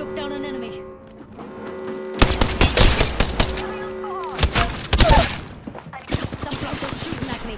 Took down an enemy. Some flankers shooting at me.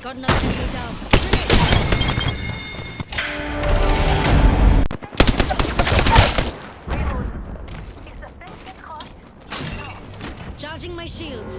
Got another enemy down. Charging my shields.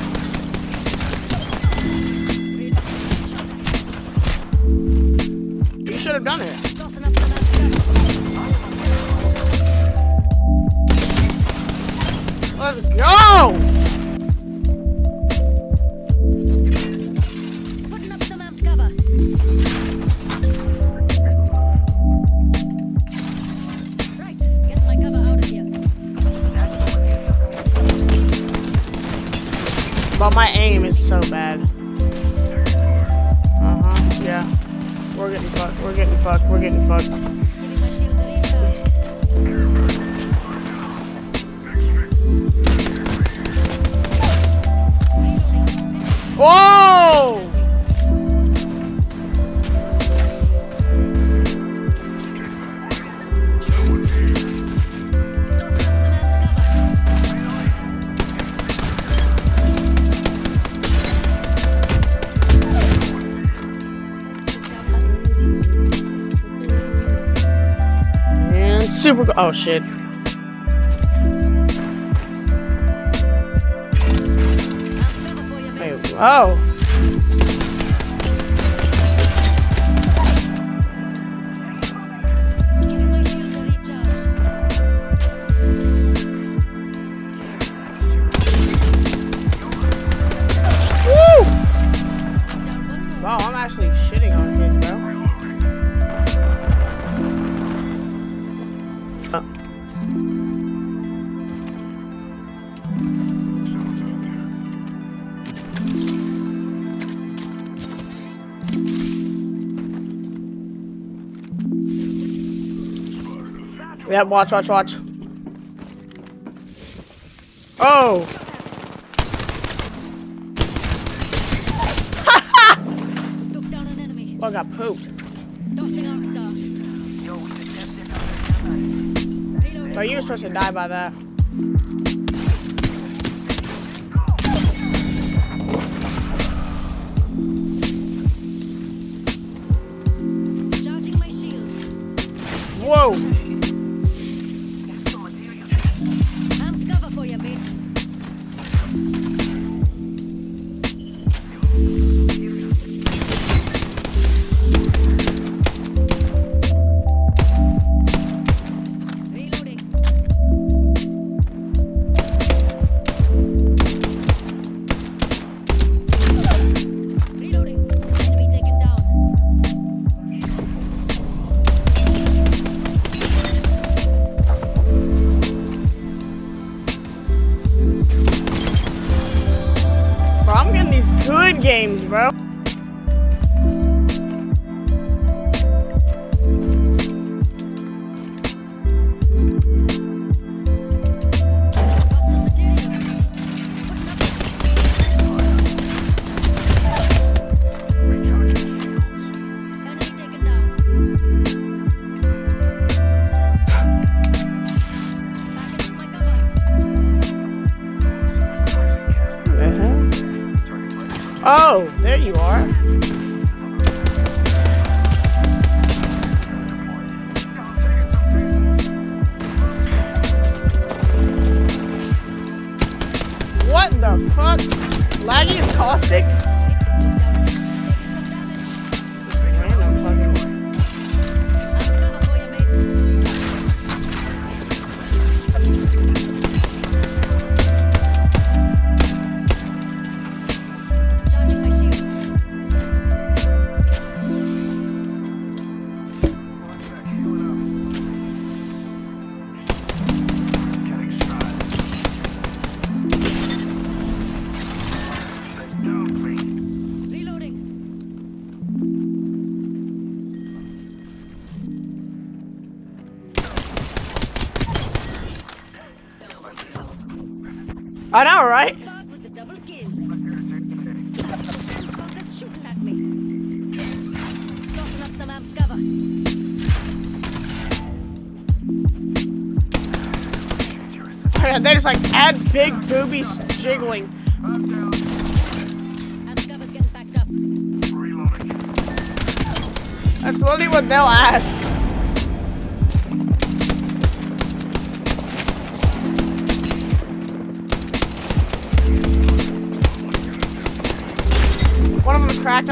should have done it. Let's go! Putting up some amped cover. Right, get my cover out of here. But my aim is so bad. We're getting fucked, we're getting fucked, super oh shit. Amped cover for you, Wait, oh. Uh. Yep, watch, watch, watch. Oh! Oh, I got pooped. Tossing arc star. Reloading. But you were supposed to die by that. Charging my shields. Whoa! Games, bro. Armed cover. They just like add big boobies jiggling. That's literally what they'll ask.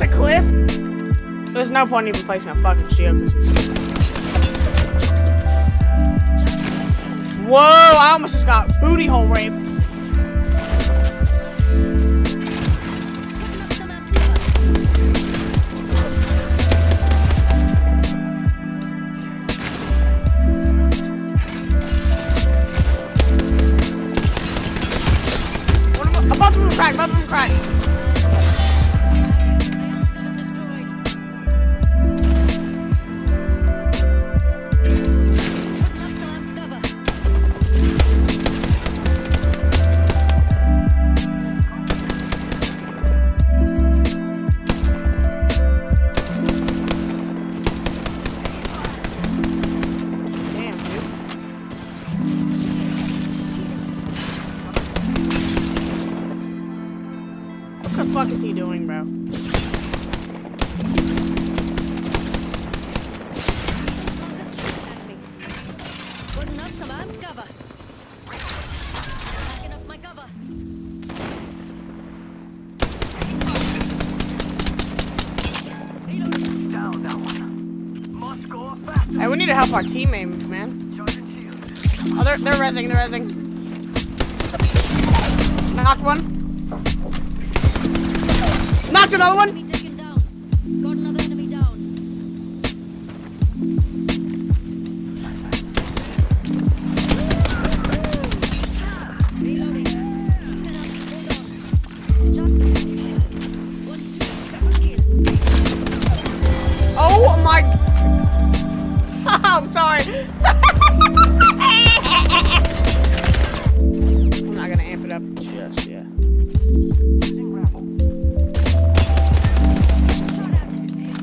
A cliff. There's no point even placing a fucking shield. Whoa, I almost just got booty hole raped. Amped cover. One Hey, we need to help our teammates, man. Oh, they're, they're rezzing, they're rezzing. Knocked one. Knocked another one. I'm sorry. I'm not gonna amp it up. Shot at.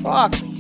Fuck.